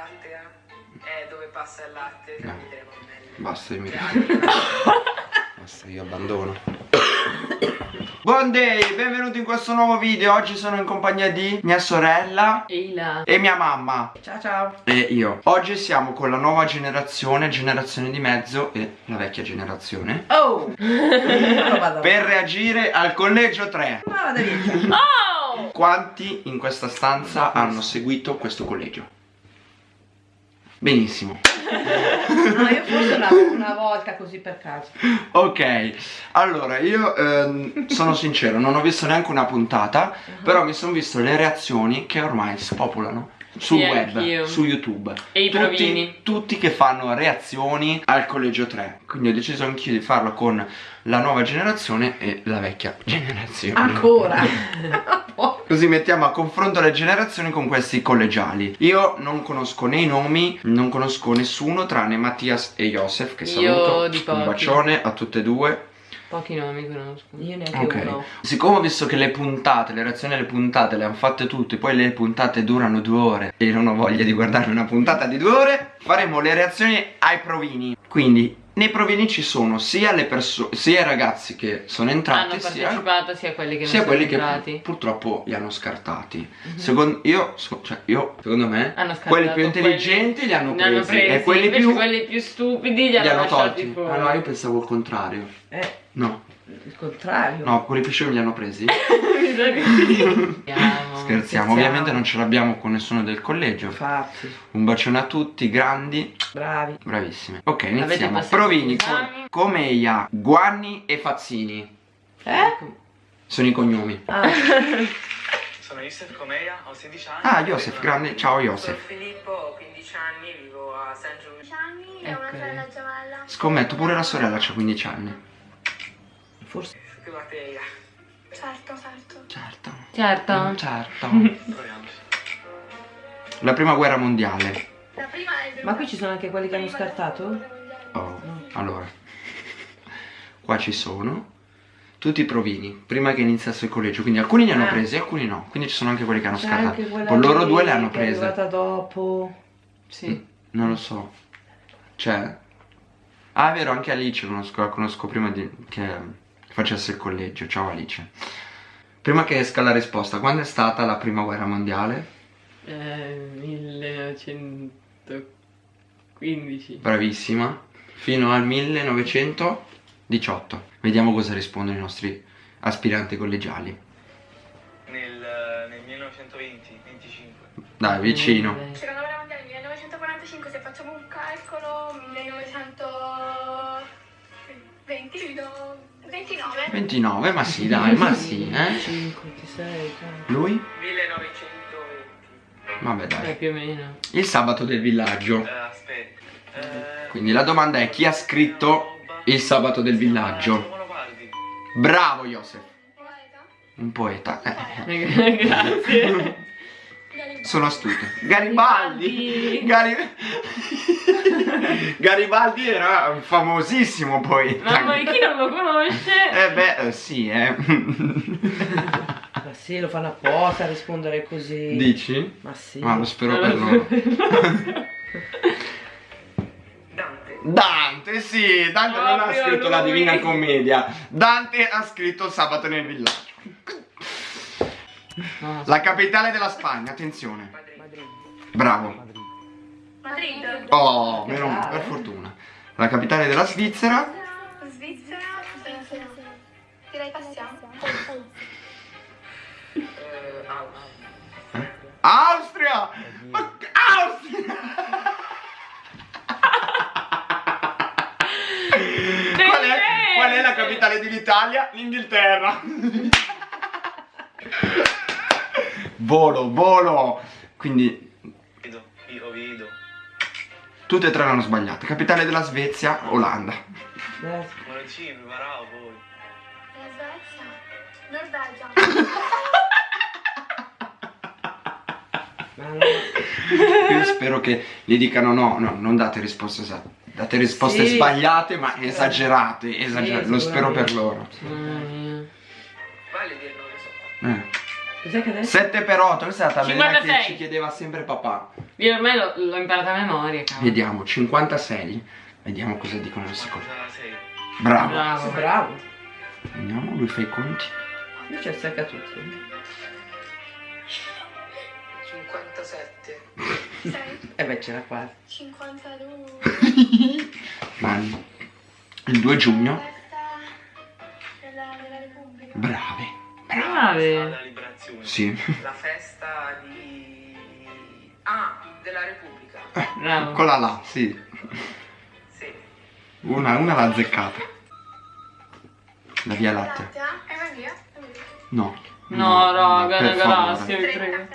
lattea è dove passa il latte No. tramite le mammelle. Basta, io mi Basta, io abbandono. Buon day, benvenuti in questo nuovo video. Oggi sono in compagnia di mia sorella Eila. e mia mamma. Ciao ciao. E io. Oggi siamo con la nuova generazione, generazione di mezzo e la vecchia generazione. Oh! Per reagire al collegio 3. Ma vado via. Oh! Quanti in questa stanza hanno seguito questo collegio? Benissimo. No, io forse una, una volta così per caso. Ok, allora io ehm, sono sincero, non ho visto neanche una puntata, però mi sono visto le reazioni che ormai spopolano sul Sì, web, anch'io. su YouTube. E i tutti, provini. tutti che fanno reazioni al collegio 3. Quindi ho deciso anch'io di farlo con la nuova generazione e la vecchia generazione. Ancora. Così mettiamo a confronto le generazioni con questi collegiali. Io non conosco né i nomi, non conosco nessuno tranne Mattias e Josef che Io saluto. Un bacione a tutte e due. Pochi nomi conosco. Io neanche Ok. uno. Siccome ho visto che le puntate, le reazioni alle puntate le hanno fatte tutte, poi le puntate durano due ore e non ho voglia di guardare una puntata di due ore, faremo le reazioni ai provini. Quindi nei provini ci sono sia le persone, sia i ragazzi che sono entrati, Hanno sia partecipato sia quelli che non sia sono quelli che entrati. pu- purtroppo li hanno scartati. Secondo io, cioè io, secondo me, quelli più intelligenti li hanno ne hanno presi, e presi, quelli più quelli più stupidi li li hanno, hanno tolti. fuori. No, io pensavo il contrario. Eh, No, il contrario. no, quelli più scemi li hanno presi. Scherziamo. Scherziamo, ovviamente non ce l'abbiamo con nessuno del collegio. Infatti, Un bacione a tutti, grandi, bravi. bravissimi. Ok, iniziamo. Provini? Comeia, Guanni e Fazzini. Eh? Sono i cognomi. Ah, Sono Yusef Comeia, ho 16 anni. Ah, Joseph, grande. Ciao sono Joseph. Filippo, ho 15 anni, vivo a San Giulio. 15 anni e una Ok. sorella gemella. Scommetto, pure la sorella ha 15 anni. Forse. Che batteria. Certo, certo. Certo. Certo. Certo. Proviamoci. La prima guerra mondiale. La prima è Ma qui ci sono anche quelli che hanno scartato? Oh, allora. Qua ci sono tutti i provini, prima che iniziasse il collegio. Quindi alcuni li hanno Ah. presi, alcuni no. Quindi ci sono anche quelli che hanno scartato. Con loro due le hanno che è arrivata prese. dopo. Sì. Non lo so. Cioè. Ah, è vero, anche Alice conosco, la conosco prima di, che facesse il collegio. Ciao Alice. Prima che esca la risposta, quando è stata la prima guerra mondiale? Eh, 1915. Bravissima. Fino al 1918. Vediamo cosa rispondono i nostri aspiranti collegiali. Nel, nel 1920, 25. Dai, vicino. Eh, Seconda guerra mondiale 1945, se facciamo un calcolo, 1920, do- 29. 29, ma sì, dai, ma sì, eh. 5, 6, Lui? 1920. Vabbè, Eh, dai. più o meno. Il sabato del villaggio. Eh, aspetta. Eh, Quindi la domanda è chi ha scritto il sabato del villaggio? Bravo, Joseph. Poeta. Un poeta. Eh, Eh, Grazie. Sono astuto. Garibaldi. Garibaldi. Gari- Garibaldi era famosissimo poi. Mamma mia, chi non lo conosce? Eh beh, eh, sì, eh. Ma sì, lo fanno apposta a rispondere così. Dici? Ma sì. Ma lo spero per loro. Dante. Dante, sì, Dante non ha scritto la lui. Divina Commedia. Dante ha scritto Sabato nel villaggio. No, La capitale della Spagna, attenzione. Madrid. Bravo. Madrid. Oh, meno per fortuna. La capitale della Svizzera. Svizzera. Svizzera. Direi passiamo. Eh, Austria. Eh? Austria! Ma Austria! Qual è, qual è la capitale dell'Italia? L'Inghilterra. Volo, volo. Quindi io vedo. tutte e tre l'hanno sbagliate. Capitale della Svezia, Olanda. Poi. La Svezia. Norvegia. Io spero che gli dicano no, no, non date risposte esatte. Date risposte Sì. sbagliate ma esagerate, esagerate. Sì, Lo spero per loro. Mamma Cos'è che adesso? 7 per 8, questa è la tabellina che 56. ci chiedeva sempre papà. Io ormai l'ho, imparata a memoria, cavolo. Vediamo, 56. Vediamo cosa dicono le seconde. 46. Bravo. Bravo. Bravo. Vediamo, lui fa i conti. Invece secca tutti. 57. 6, E beh, c'era quasi. 52. Mani. Il 2 giugno. Festa della, della Repubblica. Brave. Brave. Liberazione. Sì. La festa di... Ah, della Repubblica. Bravo. Quella là, sì. Sì. Una, una l'ha azzeccata. La via Lattea. Lattea? È una via? Via. No. No, raga, galassia, vi 30 prego.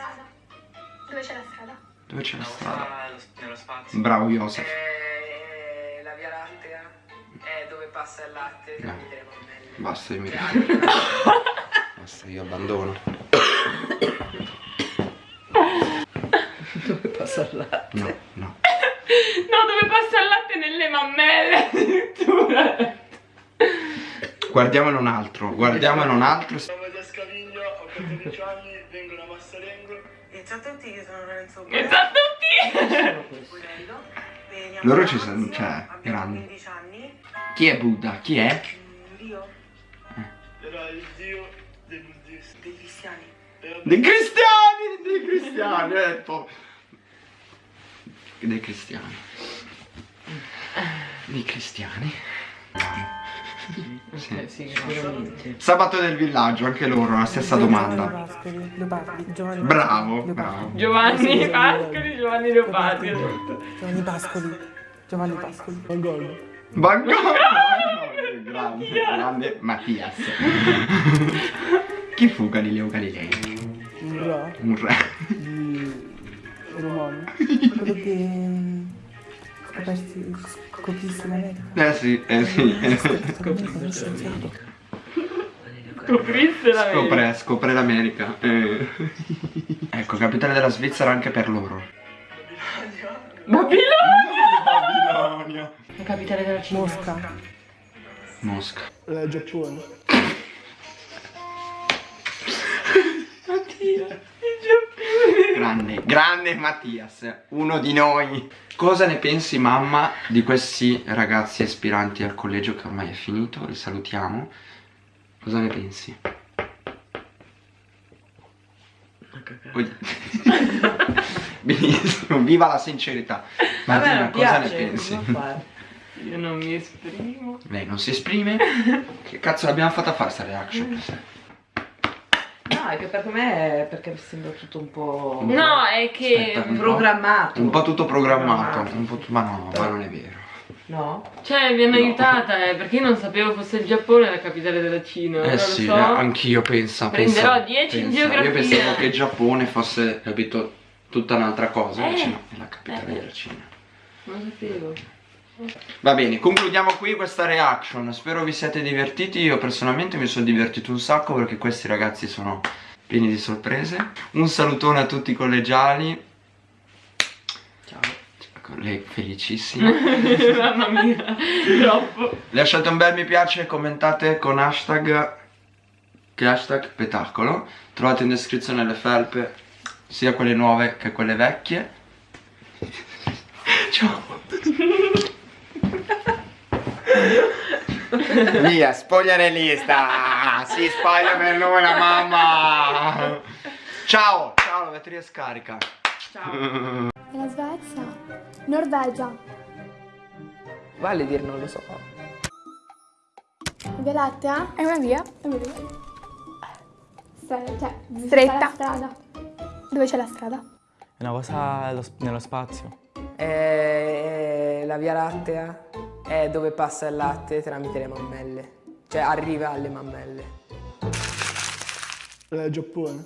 Dove c'è la strada? Dove c'è la No, strada? nello spazio. Bravo Joseph. Eh, la Via Lattea è dove passa il latte No. tramite le mammelle. Basta, io mi Basta, io abbandono. Dove passa il latte? No, no. No, dove passa il latte nelle mammelle addirittura. Guardiamone un altro, guardiamone un altro. Sono da Scaviglia, ho 14 anni, vengo da Massalengo. E ciao a tutti, io sono Lorenzo Che sa tutti. Sono questi. Buonello. Veniamo Loro ci sono, cioè, grandi. 15 anni. Chi è Buddha? Chi è? Dei cristiani! Dei cristiani! ho detto. Dei cristiani. Dei cristiani. Sì. Eh, sì, Sicuramente. Sabato del villaggio, anche loro, la stessa domanda. Pascoli, Leopardi, Giovanni Bravo, bravo. Giovanni Pascoli, Giovanni Leopardi. detto. Giovanni Pascoli, Giovanni Pascoli. Van Gogh! grande, grande Mattias. Chi fu Galileo Galilei? Un re Un re. di romano. Quello che scoperti, scoprisse l'America. Eh sì, eh sì. Scoprisse scienziato. Scoprisse la Scopre, scopre l'America. Eh. Ecco, capitale della Svizzera anche per loro. Babilonia. Babilonia. La capitale della Cina. Mosca. Mosca. il Giappone. Grande, grande Mattias, uno di noi. Cosa ne pensi mamma di questi ragazzi aspiranti al collegio che ormai è finito? Li salutiamo. Cosa ne pensi? Benissimo, viva la sincerità. Martina, non cosa ne piace, pensi? cosa fare? Io non mi esprimo. Lei non si esprime? Che cazzo l'abbiamo fatta fare sta reaction? No, è che per me perché sembra tutto un po' No, è che... Aspetta, programmato. Un po' tutto programmato, un po' ma no, ma non è vero. No? Cioè, mi hanno No. aiutata, eh, perché io non sapevo fosse il Giappone la capitale della Cina. Eh lo sì, so. eh, anch'io penso. Prenderò pensa- 10 in pensa. geografia. Io pensavo che il Giappone fosse, capito, tutta un'altra cosa, Eh, invece no, è la capitale eh. della Cina. Non sapevo. Va bene, concludiamo qui questa reaction. Spero vi siate divertiti. Io personalmente mi sono divertito un sacco perché questi ragazzi sono pieni di sorprese. Un salutone a tutti i collegiali. Ciao. Lei felicissima. Mamma mia, troppo. Lasciate un bel mi piace e commentate con hashtag che hashtag petacolo. Trovate in descrizione le felpe, sia quelle nuove che quelle vecchie. Ciao. Via, spogliarellista! Si spoglia per l'una, mamma! Ciao! Ciao, la batteria scarica. Ciao. È la Svezia. Norvegia. Vale dire non lo so. Via Lattea? È una via? È una via. Cioè, stretta. strada. Dove c'è la strada? È una cosa nello spazio. Eh, la Via Lattea è dove passa il latte tramite le mammelle, cioè arriva alle mammelle. Eh, Giappone.